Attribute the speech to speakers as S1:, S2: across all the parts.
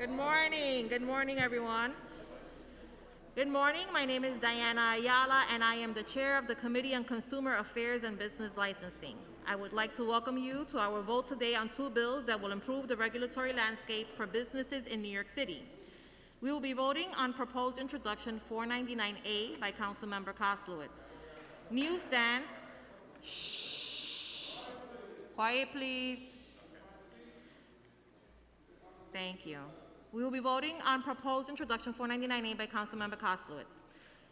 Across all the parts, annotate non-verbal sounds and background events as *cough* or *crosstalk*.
S1: Good morning. Good morning, everyone. Good morning. My name is Diana Ayala, and I am the chair of the Committee on Consumer Affairs and Business Licensing. I would like to welcome you to our vote today on two bills that will improve the regulatory landscape for businesses in New York City. We will be voting on proposed introduction 499A by Councilmember Koslowitz. Newsstands. Shh. Quiet, please. Thank you. We will be voting on proposed introduction 499A by Councilmember Koslowitz.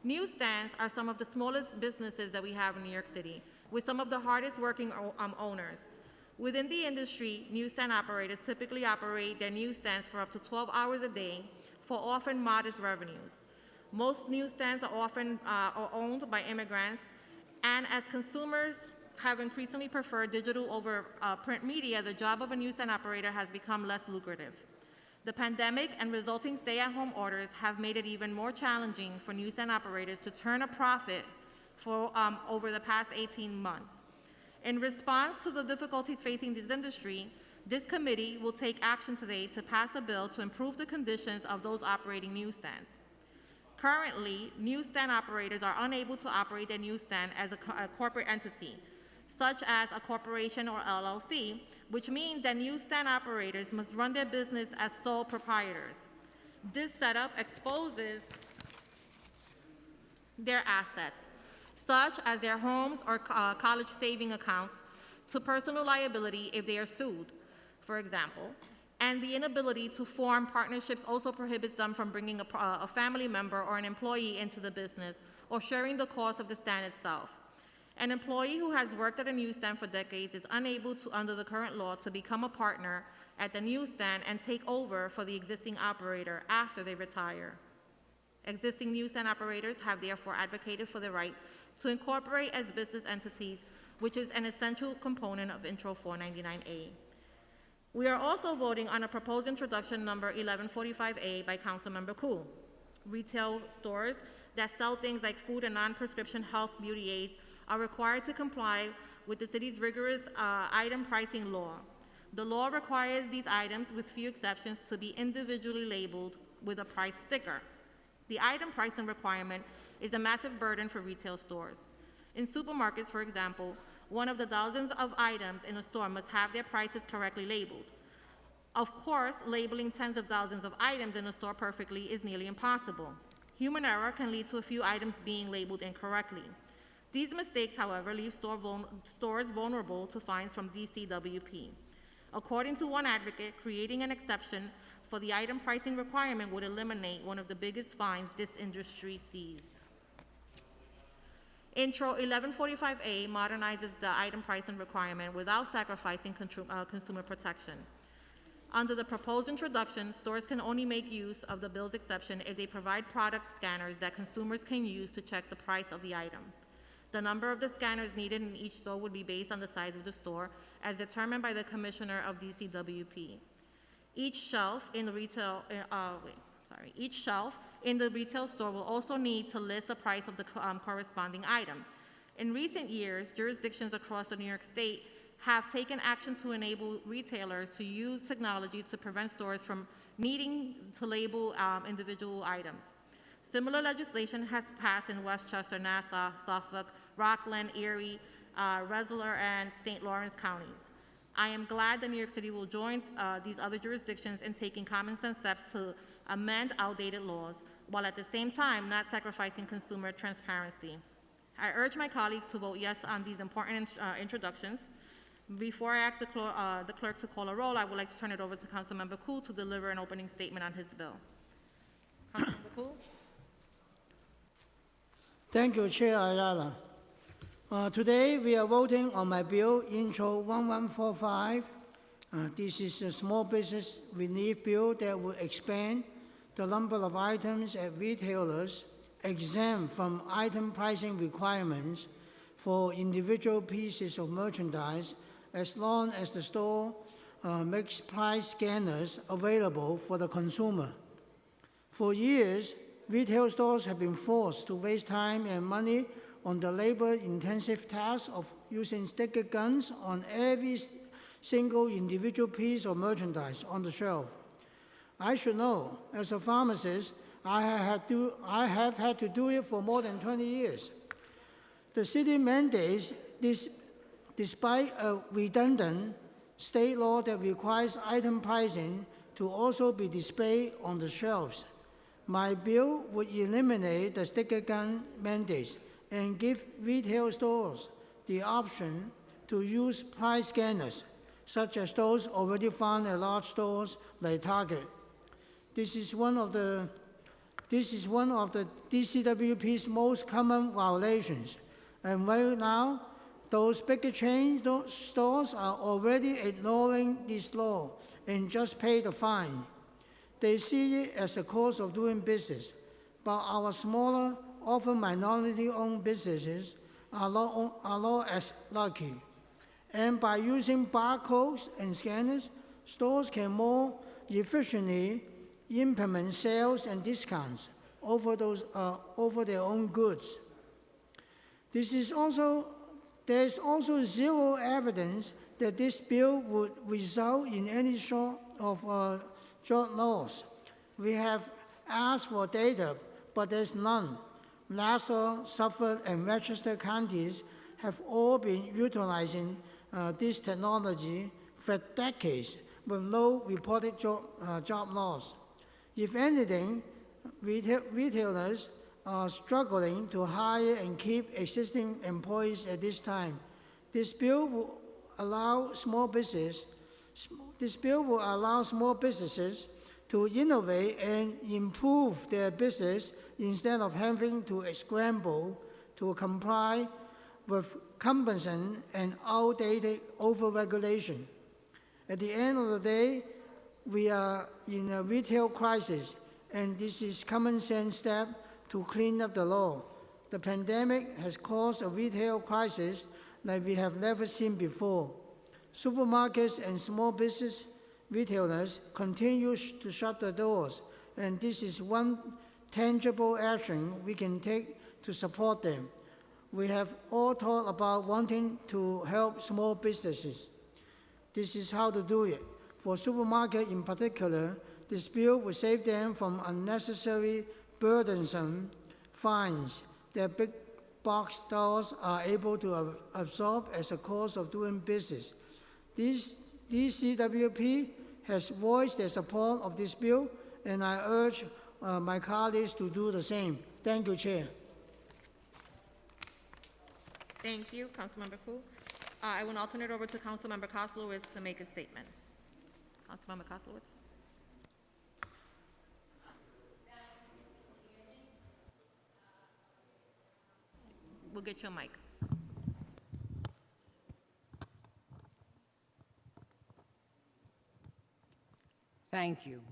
S1: Newsstands are some of the smallest businesses that we have in New York City, with some of the hardest working um, owners. Within the industry, newsstand operators typically operate their newsstands for up to 12 hours a day for often modest revenues. Most newsstands are often uh, are owned by immigrants, and as consumers have increasingly preferred digital over uh, print media, the job of a newsstand operator has become less lucrative. The pandemic and resulting stay-at-home orders have made it even more challenging for newsstand operators to turn a profit for um, over the past 18 months. In response to the difficulties facing this industry, this committee will take action today to pass a bill to improve the conditions of those operating newsstands. Currently, newsstand operators are unable to operate their newsstand as a, co a corporate entity, such as a corporation or LLC, which means that newsstand operators must run their business as sole proprietors. This setup exposes their assets, such as their homes or uh, college saving accounts, to personal liability if they are sued, for example, and the inability to form partnerships also prohibits them from bringing a, a family member or an employee into the business or sharing the cost of the stand itself. An employee who has worked at a newsstand for decades is unable to, under the current law, to become a partner at the newsstand and take over for the existing operator after they retire. Existing newsstand operators have therefore advocated for the right to incorporate as business entities, which is an essential component of Intro 499A. We are also voting on a proposed introduction number 1145A by Councilmember Koo. Retail stores that sell things like food and non-prescription health beauty aids are required to comply with the city's rigorous uh, item pricing law. The law requires these items, with few exceptions, to be individually labeled with a price sticker. The item pricing requirement is a massive burden for retail stores. In supermarkets, for example, one of the thousands of items in a store must have their prices correctly labeled. Of course, labeling tens of thousands of items in a store perfectly is nearly impossible. Human error can lead to a few items being labeled incorrectly. These mistakes, however, leave store vul stores vulnerable to fines from DCWP. According to one advocate, creating an exception for the item pricing requirement would eliminate one of the biggest fines this industry sees. Intro 1145A modernizes the item pricing requirement without sacrificing uh, consumer protection. Under the proposed introduction, stores can only make use of the bill's exception if they provide product scanners that consumers can use to check the price of the item. The number of the scanners needed in each store would be based on the size of the store, as determined by the Commissioner of DCWP. Each shelf in the retail, uh, uh, wait, sorry, each shelf in the retail store will also need to list the price of the um, corresponding item. In recent years, jurisdictions across the New York State have taken action to enable retailers to use technologies to prevent stores from needing to label um, individual items. Similar legislation has passed in Westchester, Nassau, Suffolk, Rockland, Erie, uh, and St. Lawrence counties. I am glad that New York City will join uh, these other jurisdictions in taking common sense steps to amend outdated laws, while at the same time not sacrificing consumer transparency. I urge my colleagues to vote yes on these important uh, introductions. Before I ask the, uh, the, clerk to call a roll, I would like to turn it over to Councilmember Koo to deliver an opening statement on his bill. Councilmember Koo?
S2: Thank you, Chair Ayala. Uh, today we are voting on my bill, Intro 1145. Uh, this is a small business relief bill that will expand the number of items at retailers exempt from item pricing requirements for individual pieces of merchandise as long as the store uh, makes price scanners available for the consumer. For years, retail stores have been forced to waste time and money on the labor-intensive task of using sticker guns on every single individual piece of merchandise on the shelf. I should know, as a pharmacist, I have, had to, I have had to do it for more than 20 years. The city mandates this despite a redundant state law that requires item pricing to also be displayed on the shelves. My bill would eliminate the sticker gun mandates and give retail stores the option to use price scanners, such as those already found at large stores like Target. This is one of the this is one of the DCWP's most common violations. And right now, those bigger chain sto- stores are already ignoring this law and just pay the fine. They see it as a cost of doing business, but our smaller, often minority-owned businesses are not, are not as lucky. And by using barcodes and scanners, stores can more efficiently implement sales and discounts over, those, uh, over their own goods. This is also, there is also zero evidence that this bill would result in any sort of uh, job loss. We have asked for data, but there's none. Nassau, Suffolk, and Westchester counties have all been utilizing uh, this technology for decades with no reported job, uh, job loss. If anything, retail, retailers are struggling to hire and keep existing employees at this time. This bill will allow small business, this bill will allow small businesses to innovate and improve their business instead of having to scramble to comply with cumbersome and outdated overregulation. At the end of the day, we are in a retail crisis, and this is common sense step to clean up the law. The pandemic has caused a retail crisis like we have never seen before. Supermarkets and small business retailers continue to shut their doors, and this is one tangible action we can take to support them. We have all talked about wanting to help small businesses. This is how to do it. For supermarket in particular, this bill will save them from unnecessary burdensome fines that big box stores are able to absorb as a cost of doing business. This DCWP has voiced their support of this bill, and I urge uh, my colleagues to do the same. Thank you, Chair.
S1: Thank you, Councilmember Koo. Uh, I will now turn it over to Councilmember Koslowitz to make a statement. Councilmember Koslowitz. We'll get your mic.
S3: Thank you.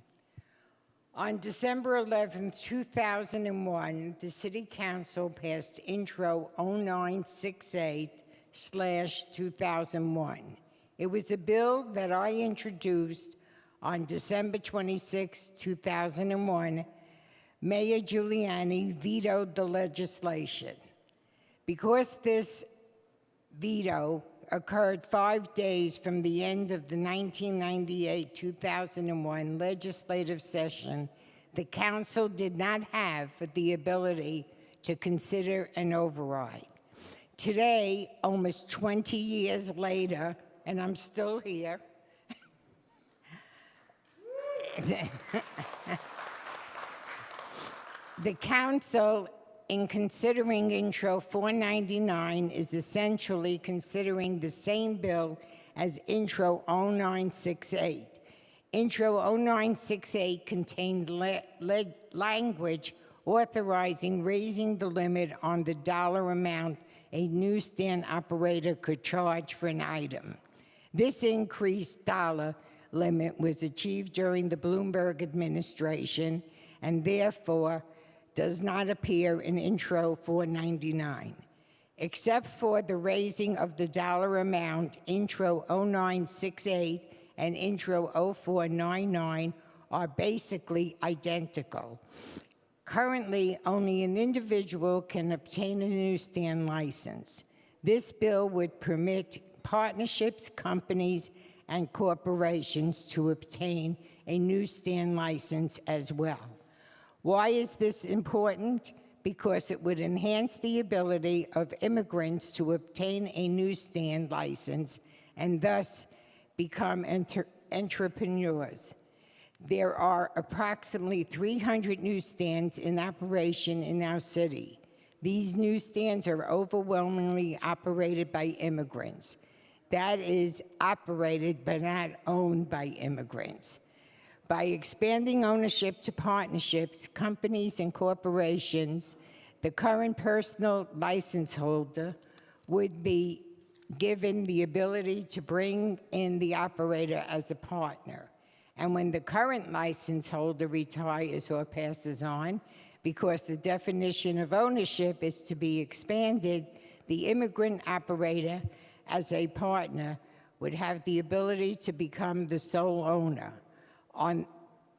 S3: On December 11, 2001, the City Council passed Intro 0968/2001. It was a bill that I introduced on December 26, 2001. Mayor Giuliani vetoed the legislation. Because this veto occurred five days from the end of the 1998-2001 legislative session, the council did not have the ability to consider an override. Today, almost 20 years later, and I'm still here, *laughs* The council, in considering Intro 499, is essentially considering the same bill as Intro 0968. Intro 0968 contained language authorizing raising the limit on the dollar amount a newsstand operator could charge for an item. This increased dollar limit was achieved during the Bloomberg administration and therefore does not appear in Intro 499. Except for the raising of the dollar amount, Intro 0968 and Intro 0499 are basically identical. Currently, only an individual can obtain a newsstand license. This bill would permit partnerships, companies, and corporations to obtain a newsstand license as well. Why is this important? Because it would enhance the ability of immigrants to obtain a newsstand license and thus become enter- entrepreneurs. There are approximately 300 newsstands in operation in our city. These newsstands are overwhelmingly operated by immigrants. That is, operated but not owned by immigrants. By expanding ownership to partnerships, companies, and corporations, the current personal license holder would be given the ability to bring in the operator as a partner. And when the current license holder retires or passes on, because the definition of ownership is to be expanded, the immigrant operator as a partner would have the ability to become the sole owner on,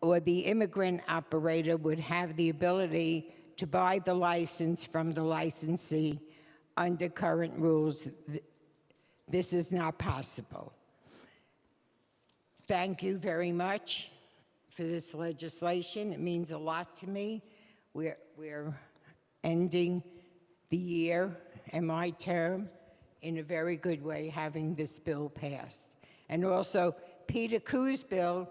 S3: or the immigrant operator would have the ability to buy the license from the licensee under current rules. This is not possible. Thank you very much for this legislation. It means a lot to me. We're, we're ending the year and my term in a very good way, having this bill passed. And also, Peter Koo's bill,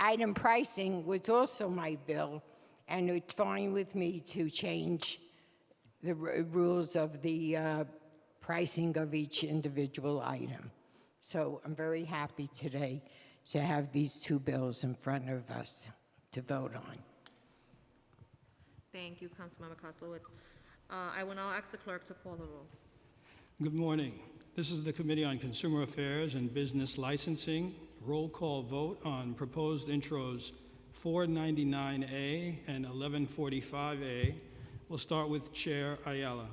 S3: item pricing was also my bill, and it's fine with me to change the r- rules of the uh, pricing of each individual item. So I'm very happy today to have these two bills in front of us to vote on.
S1: Thank you, Councilmember Koslowitz. Uh, I will now ask the clerk to call the roll.
S4: Good morning. This is the Committee on Consumer Affairs and Business Licensing. Roll call vote on proposed intros 499A and 1145A. We'll start with Chair Ayala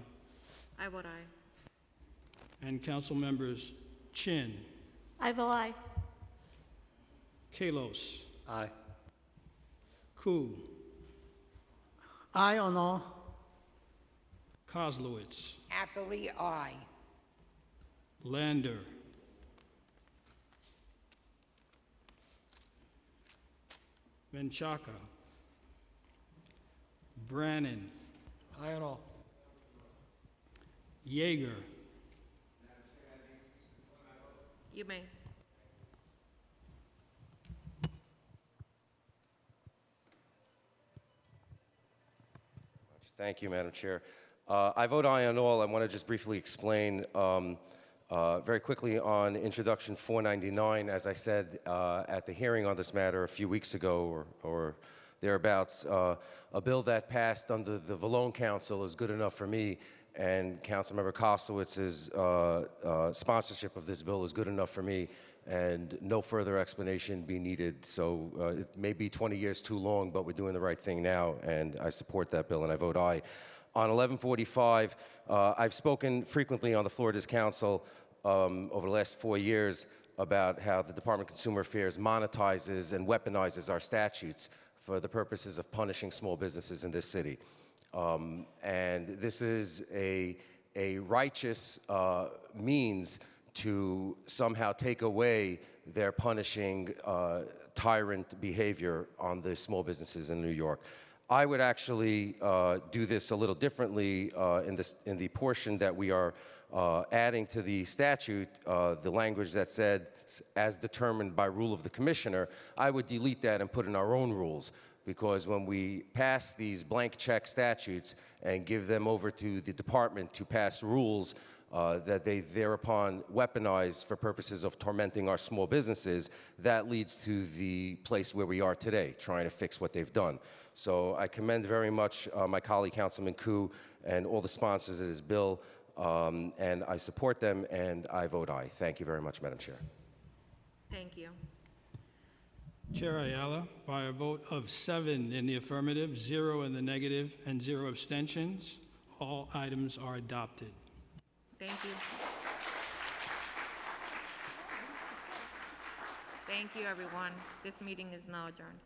S1: I vote aye.
S4: and Council Members Chin,
S5: I vote aye.
S4: Kalos,
S6: Aye.
S4: Koo,
S2: Aye or no?
S4: Koslowitz,
S3: Happily, aye.
S4: Lander, Menchaca, Brannan,
S6: Aye on all.
S4: Yeger,
S1: You may.
S7: Thank you, Madam Chair. Uh, I vote aye on all. I want to just briefly explain um, uh, very quickly on Introduction 499. As I said uh, at the hearing on this matter a few weeks ago or, or thereabouts, uh, a bill that passed under the Vallone Council is good enough for me, and Councilmember Koslowitz's uh, uh, sponsorship of this bill is good enough for me, and no further explanation be needed. So uh, it may be 20 years too long, but we're doing the right thing now, and I support that bill, and I vote aye. On 1145, uh, I've spoken frequently on the Florida's council um, over the last four years about how the Department of Consumer Affairs monetizes and weaponizes our statutes for the purposes of punishing small businesses in this city. Um, and this is a, a righteous uh, means to somehow take away their punishing uh, tyrant behavior on the small businesses in New York. I would actually uh, do this a little differently uh, in, this, in the portion that we are uh, adding to the statute, uh, the language that said, as determined by rule of the commissioner, I would delete that and put in our own rules. Because when we pass these blank check statutes and give them over to the department to pass rules uh, that they thereupon weaponize for purposes of tormenting our small businesses, that leads to the place where we are today, trying to fix what they've done. So I commend very much uh, my colleague Councilman Koo and all the sponsors of this bill, um, and I support them, and I vote aye. Thank you very much, Madam Chair.
S1: Thank you.
S4: Chair Ayala, by a vote of seven in the affirmative, zero in the negative, and zero abstentions, all items are adopted.
S1: Thank you. Thank you, everyone. This meeting is now adjourned.